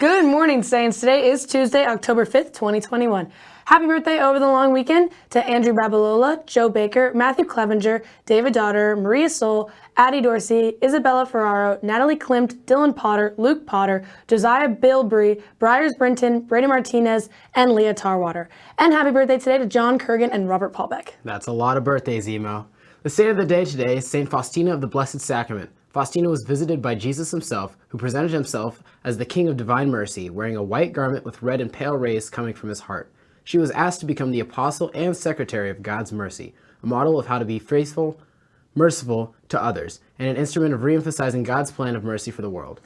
Good morning, Saints. Today is Tuesday, October 5th, 2021. Happy birthday over the long weekend to Andrew Babalola, Joe Baker, Matthew Clevenger, David Daughter, Maria Soul, Addie Dorsey, Isabella Ferraro, Natalie Klimt, Dylan Potter, Luke Potter, Josiah Bilbrey, Briars Brinton, Brady Martinez, and Leah Tarwater. And happy birthday today to John Kurgan and Robert Paulbeck. That's a lot of birthdays, Emo. The saint of the day today is St. Faustina of the Blessed Sacrament. Faustina was visited by Jesus himself, who presented himself as the King of Divine Mercy, wearing a white garment with red and pale rays coming from his heart. She was asked to become the apostle and secretary of God's mercy, a model of how to be faithful, merciful to others, and an instrument of re-emphasizing God's plan of mercy for the world.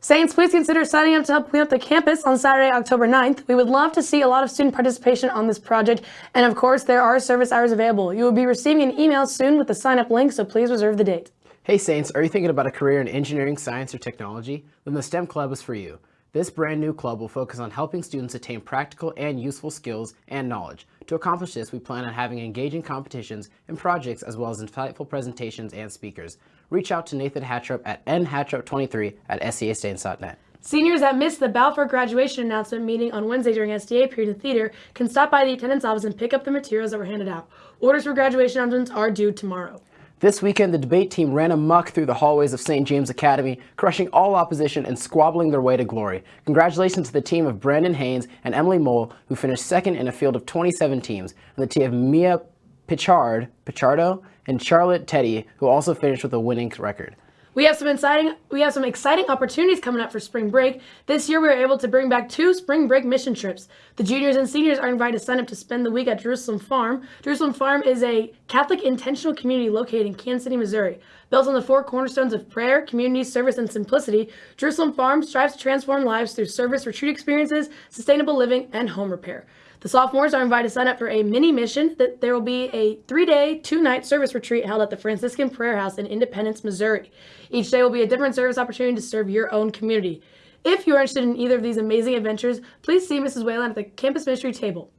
Saints, please consider signing up to help clean up the campus on Saturday, October 9th. We would love to see a lot of student participation on this project, and of course, there are service hours available. You will be receiving an email soon with the sign-up link, so please reserve the date. Hey Saints, are you thinking about a career in engineering, science, or technology? Then the STEM Club is for you. This brand new club will focus on helping students attain practical and useful skills and knowledge. To accomplish this, we plan on having engaging competitions and projects as well as insightful presentations and speakers. Reach out to Nathan Hatchup at nhatchup23 at seastains.net. Seniors that missed the Balfour graduation announcement meeting on Wednesday during SDA period in theater can stop by the attendance office and pick up the materials that were handed out. Orders for graduation announcements are due tomorrow. This weekend, the debate team ran amuck through the hallways of St. James Academy, crushing all opposition and squabbling their way to glory. Congratulations to the team of Brandon Haynes and Emily Mole, who finished second in a field of 27 teams, and the team of Mia Pichard, Pichardo and Charlotte Teddy, who also finished with a winning record. We have some exciting we have some exciting opportunities coming up for spring break. This year we were able to bring back two spring break mission trips. The juniors and seniors are invited to sign up to spend the week at Jerusalem Farm. Jerusalem Farm is a Catholic intentional community located in Kansas City, Missouri. Built on the four cornerstones of prayer, community, service, and simplicity, Jerusalem Farm strives to transform lives through service, retreat experiences, sustainable living, and home repair. The sophomores are invited to sign up for a mini mission that there will be a three-day, two-night service retreat held at the Franciscan Prayer House in Independence, Missouri. Each day will be a different service opportunity to serve your own community. If you are interested in either of these amazing adventures, please see Mrs. Whalen at the campus ministry table.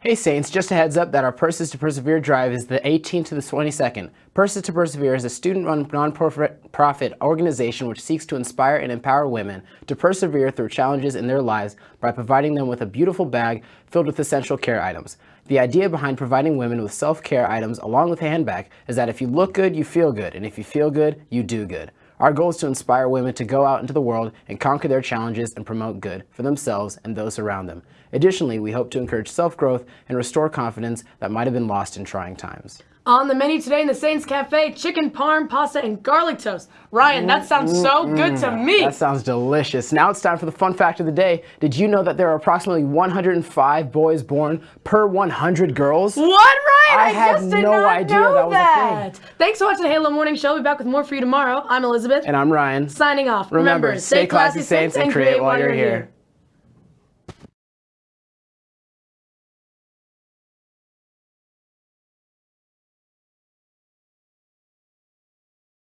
Hey Saints, just a heads up that our Purses to Persevere drive is the 18th to the 22nd. Purses to Persevere is a student-run non-profit organization which seeks to inspire and empower women to persevere through challenges in their lives by providing them with a beautiful bag filled with essential care items. The idea behind providing women with self-care items along with a handbag is that if you look good, you feel good, and if you feel good, you do good. Our goal is to inspire women to go out into the world and conquer their challenges and promote good for themselves and those around them. Additionally, we hope to encourage self-growth and restore confidence that might have been lost in trying times. On the menu today in the Saints Cafe, chicken parm, pasta, and garlic toast. Ryan, that sounds so good to me. That sounds delicious. Now it's time for the fun fact of the day. Did you know that there are approximately 105 boys born per 100 girls? What, Ryan? I, I had no idea know that was a thing. Thanks for watching the Halo Morning Show. We'll be back with more for you tomorrow. I'm Elizabeth. And I'm Ryan. Signing off. Remember, stay classy, Saints, and create while you're here.